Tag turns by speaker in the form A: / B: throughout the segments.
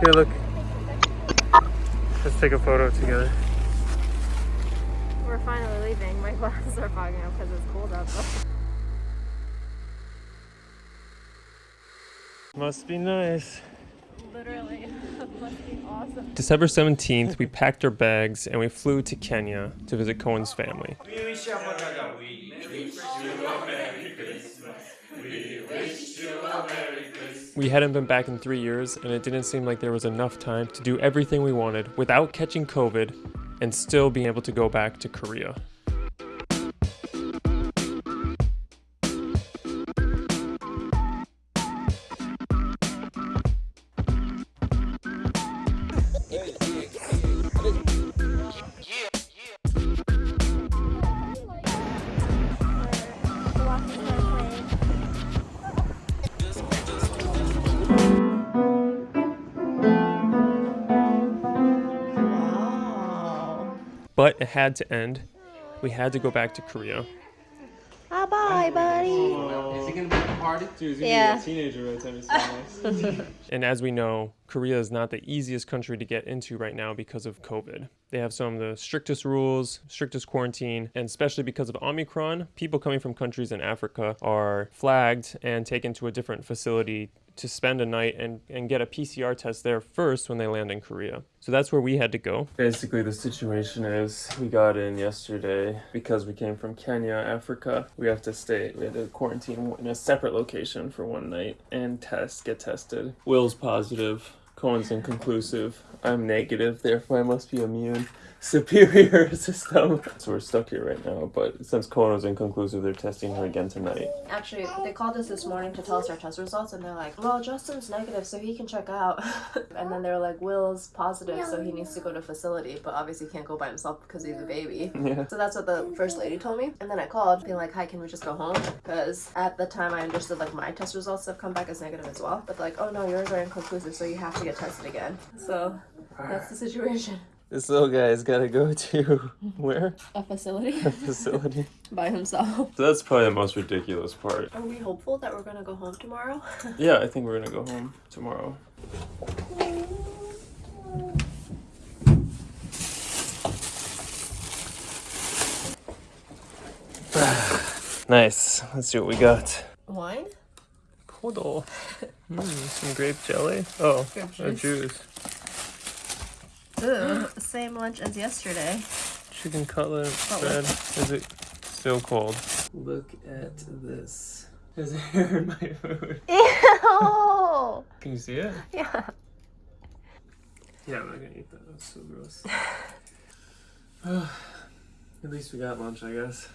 A: Here, look. Let's take a photo together.
B: We're finally leaving. My glasses are fogging up because it's cold out.
A: Must be nice.
B: Literally, must be awesome.
A: December 17th, we packed our bags and we flew to Kenya to visit Cohen's family. We hadn't been back in three years, and it didn't seem like there was enough time to do everything we wanted without catching COVID and still being able to go back to Korea. But it had to end. We had to go back to Korea.
B: Bye bye, buddy.
C: Is he gonna be at the party?
A: Dude,
B: gonna be a Yeah.
A: teenager by the time he's And as we know, Korea is not the easiest country to get into right now because of COVID. They have some of the strictest rules, strictest quarantine, and especially because of Omicron, people coming from countries in Africa are flagged and taken to a different facility to spend a night and, and get a PCR test there first when they land in Korea. So that's where we had to go. Basically, the situation is we got in yesterday because we came from Kenya, Africa. We have to stay, we had to quarantine in a separate location for one night and test, get tested. Will's positive. Cohen's inconclusive. I'm negative, therefore I must be immune. Superior system. So we're stuck here right now, but since Cohen was inconclusive, they're testing her again tonight.
B: Actually, they called us this morning to tell us our test results, and they're like, "Well, Justin's negative, so he can check out." and then they're like, "Will's positive, so he needs to go to facility, but obviously he can't go by himself because he's a baby."
A: Yeah.
B: So that's what the first lady told me. And then I called, being like, "Hi, can we just go home?" Because at the time I understood like my test results have come back as negative as well. But like, "Oh no, yours are inconclusive, so you have to get tested again." So that's the situation.
A: This little guy's gotta go to where?
B: A facility
A: A facility.
B: by himself.
A: So that's probably the most ridiculous part.
B: Are we hopeful that we're gonna go home tomorrow?
A: Yeah, I think we're gonna go home tomorrow. nice. Let's see what we got.
B: Wine?
A: Podol. Mm, some grape jelly. Oh,
B: Grape
A: a
B: juice.
A: juice.
B: Ooh, same lunch as yesterday.
A: Chicken cutlet bread. Is it still cold? Look at this. There's hair in my food.
B: Ew!
A: Can you see it?
B: Yeah.
A: Yeah, I'm not gonna eat that. That's so gross. At least we got lunch, I guess.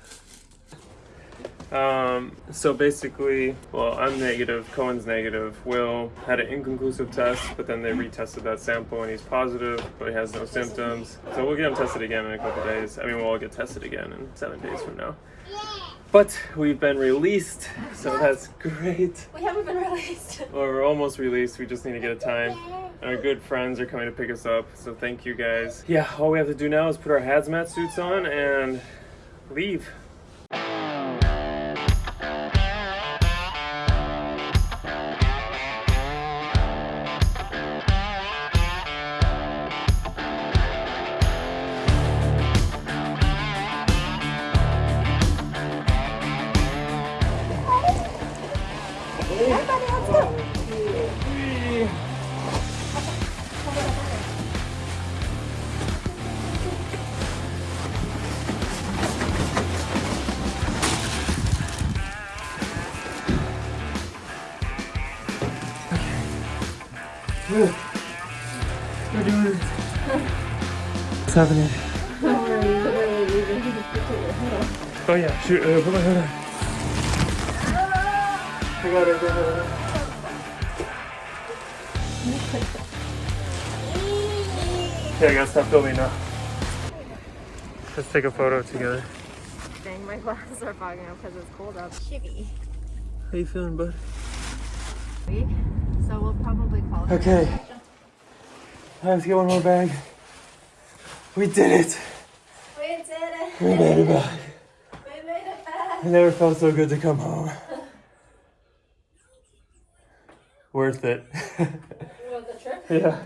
A: Um, so basically, well, I'm negative, Cohen's negative. Will had an inconclusive test, but then they retested that sample and he's positive, but he has no symptoms. So we'll get him tested again in a couple days. I mean, we'll all get tested again in seven days from now. But we've been released, so that's great.
B: We haven't been released.
A: Well, we're almost released. We just need to get a time. Our good friends are coming to pick us up, so thank you guys. Yeah, all we have to do now is put our hazmat suits on and leave. We're doing it. What's happening? Oh yeah, shoot, uh, put my hood on. I got it, I got. Okay, I gotta stop filming now. Let's take a photo together.
B: Dang, my glasses are fogging up because it's cold out. Shitty.
A: How you feeling, bud?
B: So we'll probably call
A: Okay. Let's get one more bag. We did it!
B: We did it!
A: We made it back.
B: We made it back!
A: It never felt so good to come home. Worth it.
B: Was the trip?
A: yeah.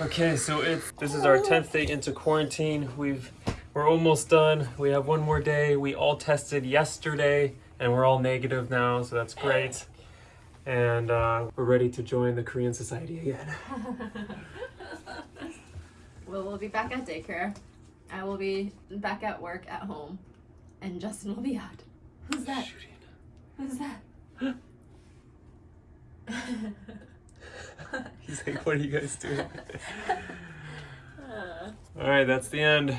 A: Okay, so it's this is our tenth day into quarantine. We've we're almost done. We have one more day. We all tested yesterday, and we're all negative now, so that's great. And uh, we're ready to join the Korean society again.
B: Well, we'll be back at daycare. I will be back at work at home, and Justin will be out. Who's that? Who's that?
A: He's like, "What are you guys doing?" All right, that's the end.